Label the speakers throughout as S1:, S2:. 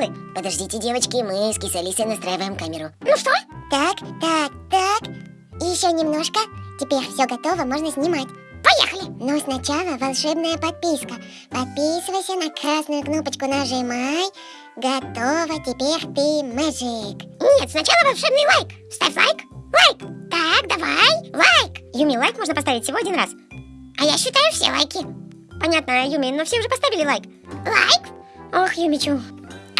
S1: каналы. Подождите, девочки, мы с Кисалисой настраиваем камеру.
S2: Ну что? Так, так, так. И еще немножко. Теперь все готово, можно снимать.
S1: Поехали!
S2: Но сначала волшебная подписка. Подписывайся на красную кнопочку, нажимай. Готово, теперь ты magic.
S1: Нет, сначала волшебный лайк. Ставь лайк. Лайк. Так, давай. Лайк. Юми, лайк можно поставить всего один раз. А я считаю все лайки. Понятно, Юми, но все уже поставили лайк. Лайк? Ох, Юмичу.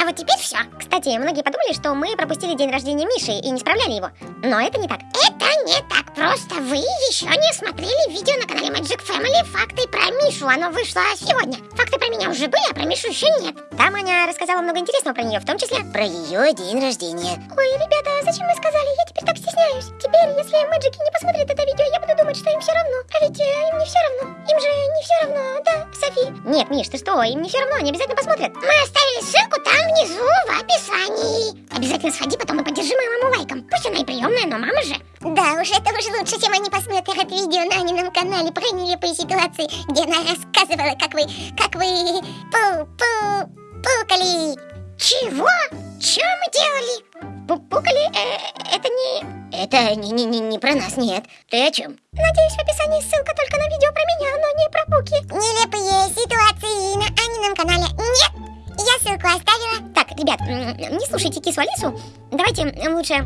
S1: А вот теперь все. Кстати, многие подумали, что мы пропустили день рождения Миши и не справляли его. Но это не так. Это не так. Просто вы еще не смотрели видео на канале Magic Family «Факты про Мишу». Оно вышло сегодня. Факты про меня уже были, а про Мишу еще нет. Там Аня рассказала много интересного про нее, в том числе про ее день рождения. Ой, ребята, зачем вы сказали? Я теперь так стесняюсь. Теперь, если Мэджики не посмотрят это видео, я буду думать, что им все равно. А ведь э, им не все равно. Им Софи? Нет, Миш, ты что? Им не все равно, они обязательно посмотрят. Мы оставили ссылку там внизу в описании. Обязательно сходи потом и поддержи мою маму лайком. Пусть она и приемная, но мама же.
S2: Да уж, это уже лучше, чем они посмотрят видео на Анином канале про нелепые ситуации, где она рассказывала, как вы, как вы пу-пу пукали.
S1: Чего? Что мы делали? Пукали? Э, не... Это не, не, не, не про нас, нет. Ты о чем?
S2: Надеюсь, в описании ссылка только на видео про меня, но не про пуки. Нелепые ситуации на Анином канале. Нет! Я ссылку оставила.
S1: Так, ребят, не слушайте кису Алису. Давайте лучше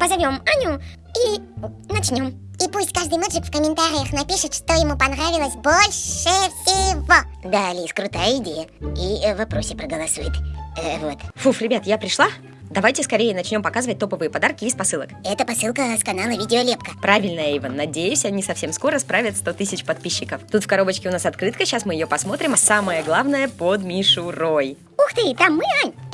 S1: позовем Аню и начнем.
S2: И пусть каждый мэджик в комментариях напишет, что ему понравилось больше всего.
S1: Да, Алис, крутая идея. И э, в вопросе проголосует. Э, вот.
S3: Фуф, ребят, я пришла? Давайте скорее начнем показывать топовые подарки из посылок.
S1: Это посылка с канала Видеолепка.
S3: Правильно, Эйвен. Надеюсь, они совсем скоро справят 100 тысяч подписчиков. Тут в коробочке у нас открытка, сейчас мы ее посмотрим. А самое главное, под Мишу Рой.
S1: Ух ты, там мы, Ань!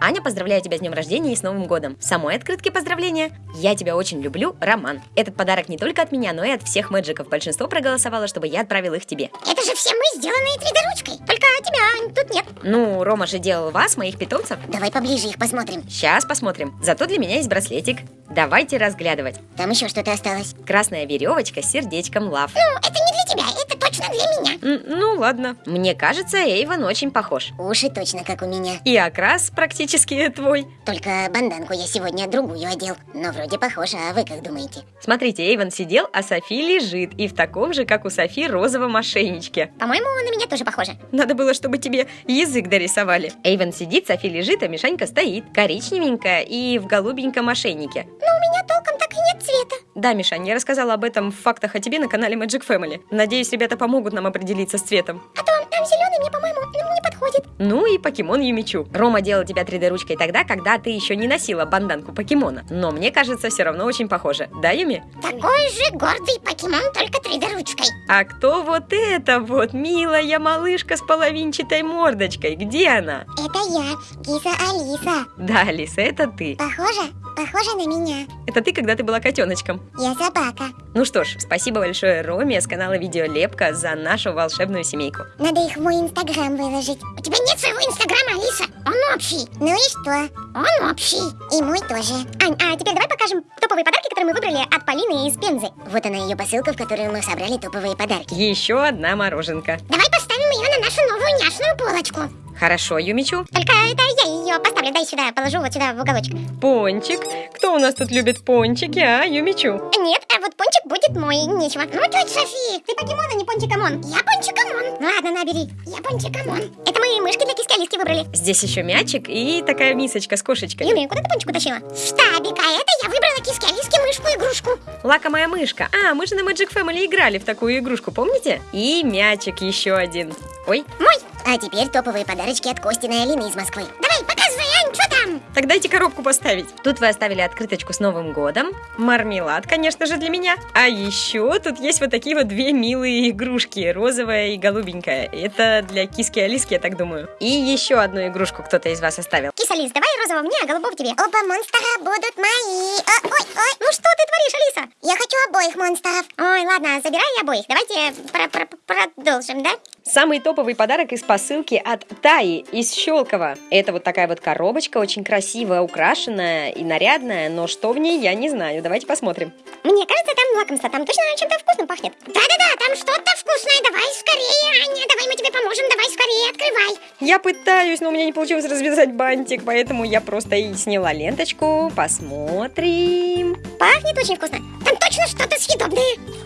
S3: Аня, поздравляю тебя с днем рождения и с Новым годом. В самой открытке поздравления. Я тебя очень люблю, Роман. Этот подарок не только от меня, но и от всех мэджиков. Большинство проголосовало, чтобы я отправил их тебе.
S1: Это же все мы, сделанные 3D-ручкой. Только тебя, тут нет.
S3: Ну, Рома же делал вас, моих питомцев.
S1: Давай поближе их посмотрим.
S3: Сейчас посмотрим. Зато для меня есть браслетик. Давайте разглядывать.
S1: Там еще что-то осталось.
S3: Красная веревочка с сердечком лав.
S1: Ну, это не для тебя, это точно для меня.
S3: Н ну, ладно. Мне кажется, Эйвен очень похож.
S1: Уши точно как у меня.
S3: И окрас практически твой.
S1: Только банданку я сегодня другую одел. Но вроде похож, а вы как думаете?
S3: Смотрите, Эйвен сидел, а Софи лежит. И в таком же, как у Софи, розовом ошейничке.
S1: По-моему, на меня тоже похоже.
S3: Надо было, чтобы тебе язык дорисовали. Эйвен сидит, Софи лежит, а Мишанька стоит. Коричневенькая и в голубеньком ошейнике.
S2: Но у меня толком так и нет цвета.
S3: Да, Мишань, я рассказала об этом в фактах о тебе на канале Magic Family. Надеюсь, ребята помогут нам определиться с цветом.
S2: А то там зеленый мне, по-моему, не подходит.
S3: Ну и покемон Юмичу. Рома делал тебя 3D-ручкой тогда, когда ты еще не носила банданку покемона. Но мне кажется, все равно очень похоже. Да, Юми?
S1: Такой же гордый покемон, только 3D-ручкой.
S3: А кто вот это вот, милая малышка с половинчатой мордочкой? Где она?
S2: Это я, киса Алиса.
S3: Да, Алиса, это ты.
S2: Похоже? Похоже на меня.
S3: Это ты, когда ты была котеночком.
S2: Я собака.
S3: Ну что ж, спасибо большое Роме с канала Видеолепка за нашу волшебную семейку.
S2: Надо их в мой инстаграм выложить.
S1: У тебя нет своего инстаграма, Алиса. Он общий.
S2: Ну и что?
S1: Он общий.
S2: И мой тоже.
S1: Ань, а теперь давай покажем топовые подарки, которые мы выбрали от Полины из Пензы. Вот она ее посылка, в которую мы собрали топовые подарки.
S3: Еще одна мороженка.
S1: Давай поставим ее на нашу новую няшную полочку.
S3: Хорошо, Юмичу.
S1: Только это я ее поставлю. Дай сюда, положу вот сюда в уголочек.
S3: Пончик. Кто у нас тут любит пончики, а, Юмичу?
S1: Нет, а вот пончик будет мой. Нечего. Ну, тетя Софи, ты покемон, а не пончикамон. Я пончикамон. Ладно, набери. Я пончикамон. Это мы мышки для киски выбрали.
S3: Здесь еще мячик и такая мисочка с кошечкой.
S1: Юми, куда ты пончик утащила? Штабик, а это я выбрала киски мышку игрушку.
S3: Лакомая мышка. А, мы же на Magic Family играли в такую игрушку, помните? И мячик еще один. Ой.
S1: Мой. А теперь топовые подарочки от Костиной Алины из Москвы. Давай, показывай, Ань, что там?
S3: Так дайте коробку поставить. Тут вы оставили открыточку с Новым годом. Мармелад, конечно же, для меня. А еще тут есть вот такие вот две милые игрушки. Розовая и голубенькая. Это для киски Алиски, я так думаю. И еще одну игрушку кто-то из вас оставил.
S1: Кис Алис, давай розового мне, а голубого тебе.
S2: Оба монстра будут мои. О, ой, ой.
S1: Ну что ты творишь, Алиса?
S2: Я хочу обоих монстров.
S1: Ой, ладно, забирай обоих. Давайте про -про продолжим, да?
S3: Самый топовый подарок из посылки от Таи из Щелкова. Это вот такая вот коробочка, очень красивая, украшенная и нарядная, но что в ней, я не знаю. Давайте посмотрим.
S1: Мне кажется, там лакомство, там точно чем-то вкусным пахнет. Да-да-да, там что-то вкусное, давай скорее, Аня, давай мы тебе поможем, давай скорее, открывай.
S3: Я пытаюсь, но у меня не получилось развязать бантик, поэтому я просто и сняла ленточку. Посмотрим.
S1: Пахнет очень вкусно. Там точно что-то съедобное.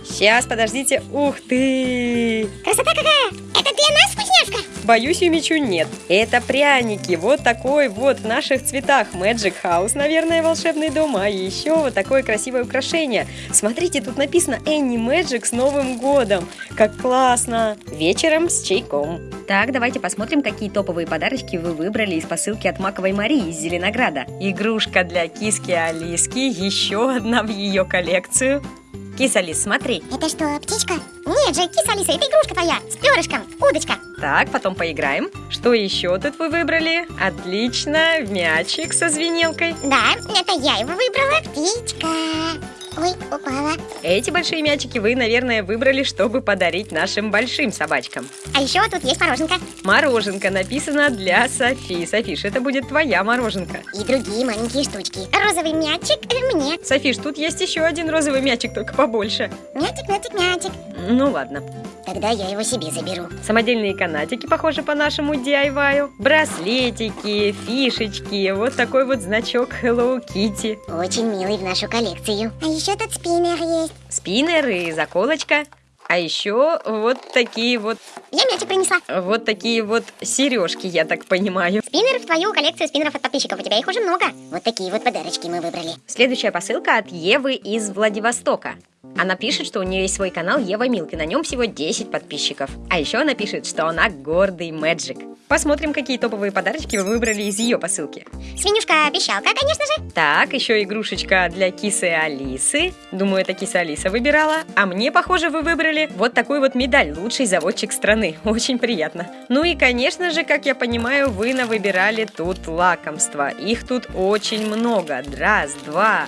S3: Сейчас, подождите. Ух ты!
S1: Красота какая! Это для нас вкусняшка.
S3: Боюсь, Юмичу нет. Это пряники. Вот такой вот в наших цветах. Magic House, наверное, волшебный дом. А еще вот такое красивое украшение. Смотрите, тут написано Энни Magic с Новым годом. Как классно. Вечером с чайком. Так, давайте посмотрим, какие топовые подарочки вы выбрали из посылки от Маковой Марии из Зеленограда. Игрушка для киски Алиски. Еще одна в ее коллекцию. Киса Алис, смотри.
S2: Это что, птичка?
S1: Нет же, киса Алиса, это игрушка твоя. С перышком. Удочка.
S3: Так, потом поиграем. Что еще тут вы выбрали? Отлично, мячик со звенелкой.
S1: Да, это я его выбрала.
S2: Птичка. Ой, упала.
S3: Эти большие мячики вы, наверное, выбрали, чтобы подарить нашим большим собачкам.
S1: А еще тут есть мороженка.
S3: Мороженка написано для Софи. Софиш, это будет твоя мороженка.
S2: И другие маленькие штучки.
S1: Розовый мячик мне.
S3: Софиш, тут есть еще один розовый мячик, только побольше.
S2: Мячик, мячик, мячик.
S3: Ну ладно.
S2: Тогда я его себе заберу.
S3: Самодельные канатики похожи по нашему DIY. Браслетики, фишечки, вот такой вот значок Hello Kitty.
S2: Очень милый в нашу коллекцию. А еще тут спиннер есть.
S3: Спиннер и заколочка. А еще вот такие вот,
S1: Я мячик принесла.
S3: вот такие вот сережки, я так понимаю.
S1: Спиннер в твою коллекцию спиннеров от подписчиков. У тебя их уже много.
S2: Вот такие вот подарочки мы выбрали.
S3: Следующая посылка от Евы из Владивостока. Она пишет, что у нее есть свой канал Ева Милк, и на нем всего 10 подписчиков. А еще она пишет, что она гордый мэджик. Посмотрим, какие топовые подарочки вы выбрали из ее посылки.
S1: Свинюшка-обещалка, конечно же.
S3: Так, еще игрушечка для кисы Алисы. Думаю, это киса Алиса выбирала. А мне, похоже, вы выбрали вот такую вот медаль «Лучший заводчик страны». Очень приятно. Ну и, конечно же, как я понимаю, вы навыбирали тут лакомства. Их тут очень много. Раз, два,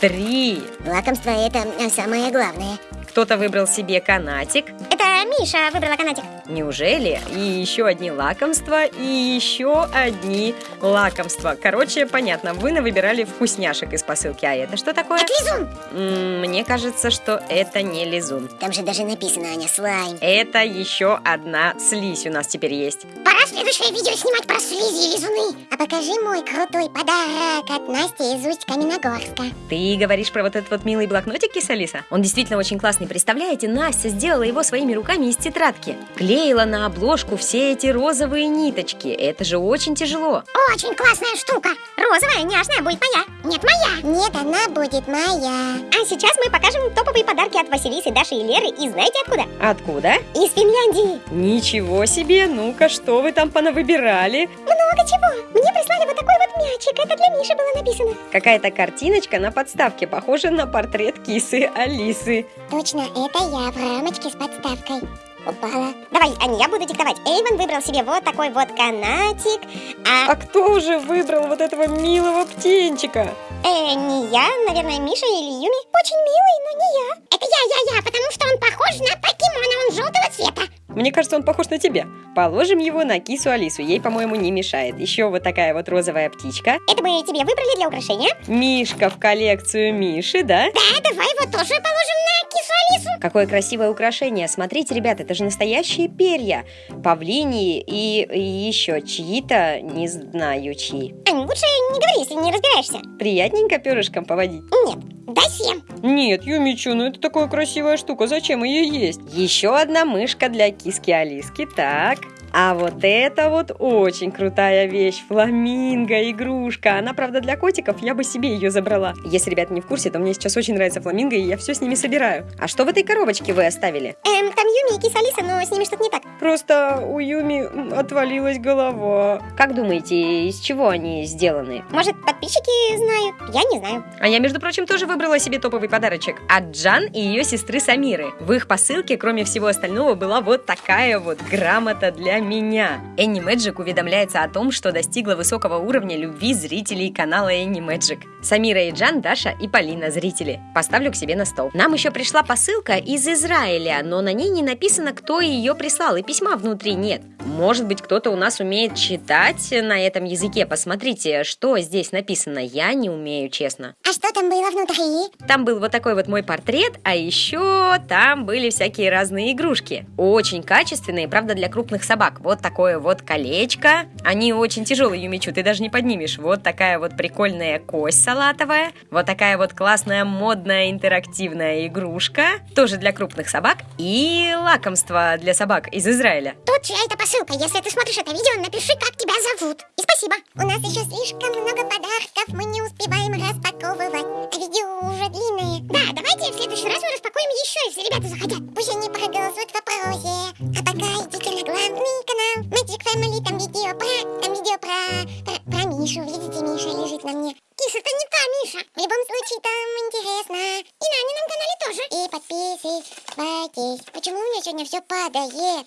S3: три.
S2: Лакомство это а, самое главное.
S3: Кто-то выбрал себе канатик.
S1: Это Миша выбрала канатик.
S3: Неужели? И еще одни лакомства, и еще одни лакомства. Короче, понятно, вы навыбирали вкусняшек из посылки. А это что такое?
S1: Это лизун.
S3: М, Мне кажется, что это не лизун.
S2: Там же даже написано, Аня, слайм.
S3: Это еще одна слизь у нас теперь есть.
S1: Пора следующее видео снимать про слизи и лизуны.
S2: А покажи мой крутой подарок от Насти из Усть-Каменогорска.
S3: Ты говоришь про вот этот вот милый блокнотик, Кисалиса? Он действительно очень классный. Представляете, Настя сделала его своими руками из тетрадки. Клеила на обложку все эти розовые ниточки. Это же очень тяжело.
S1: Очень классная штука. Розовая, няшная, будет моя. Нет, моя.
S2: Нет, она будет моя.
S1: А сейчас мы покажем топовые подарки от Василисы, Даши и Леры. И знаете откуда?
S3: Откуда?
S1: Из Финляндии.
S3: Ничего себе! Ну-ка, что вы там понавыбирали?
S1: Много чего. Мне прислали вот такой вот мячик. Это для Миши было написано.
S3: Какая-то картиночка на подставке, похожа на портрет кисы Алисы.
S2: Точно, это я в рамочке с подставкой. Упала.
S1: Давай, Аня, я буду диктовать. Эйвен выбрал себе вот такой вот канатик. А
S3: А кто уже выбрал вот этого милого птенчика?
S1: э, не я, наверное, Миша или Юми. Очень милый, но не я. Это я, я, я, потому что он похож на покемона, он желтого цвета.
S3: Мне кажется, он похож на тебя. Положим его на кису Алису, ей, по-моему, не мешает. Еще вот такая вот розовая птичка.
S1: Это мы тебе выбрали для украшения.
S3: Мишка в коллекцию Миши, да?
S1: Да, давай его тоже положим на кису Алису.
S3: Какое красивое украшение. Смотрите, ребят, это же настоящие перья. Павлинии и, и еще чьи-то, не знаю чьи.
S1: Ань, лучше не говори, если не разбираешься.
S3: Приятненько перышком поводить.
S1: Нет, дай съем.
S3: Нет, Юмичу, ну это такая красивая штука, зачем ее есть? Еще одна мышка для киски Алиски, так. А вот это вот очень крутая вещь, фламинго, игрушка. Она, правда, для котиков, я бы себе ее забрала. Если ребята не в курсе, то мне сейчас очень нравится фламинго, и я все с ними собираю. А что в этой коробочке вы оставили?
S1: Эм, там Юми и киса Алиса, но с ними что-то не так.
S3: Просто у Юми отвалилась голова. Как думаете, из чего они сделаны?
S1: Может, подписчики знают? Я не знаю.
S3: А я, между прочим, тоже выбрала себе топовый подарочек от Джан и ее сестры Самиры. В их посылке, кроме всего остального, была вот такая вот грамота для меня. Энни Мэджик уведомляется о том, что достигла высокого уровня любви зрителей канала Энни Мэджик. Самира и Джан, Даша и Полина зрители. Поставлю к себе на стол. Нам еще пришла посылка из Израиля, но на ней не написано, кто ее прислал, и письма внутри нет. Может быть, кто-то у нас умеет читать на этом языке. Посмотрите, что здесь написано. Я не умею, честно.
S2: А что там было внутри?
S3: Там был вот такой вот мой портрет, а еще там были всякие разные игрушки. Очень качественные, правда, для крупных собак. Вот такое вот колечко. Они очень тяжелые, Юмичу, ты даже не поднимешь. Вот такая вот прикольная кость салатовая. Вот такая вот классная, модная, интерактивная игрушка. Тоже для крупных собак. И лакомство для собак из Израиля.
S1: Тут чья-то посылка. Ссылка, если ты смотришь это видео, напиши, как тебя зовут. И спасибо.
S2: У нас еще слишком много подарков, мы не успеваем распаковывать. А видео уже длинное.
S1: Да, давайте в следующий раз мы распакуем еще, если ребята захотят.
S2: Пусть они проголосуют в вопросе. А пока идите на главный канал Magic Family, там видео про... Там видео про... Про, про Мишу, видите, Миша лежит на мне.
S1: Кис, это не та Миша. В
S2: любом случае, там интересно.
S1: И на Анином канале тоже.
S2: И подписывайтесь. Почему у меня сегодня все падает?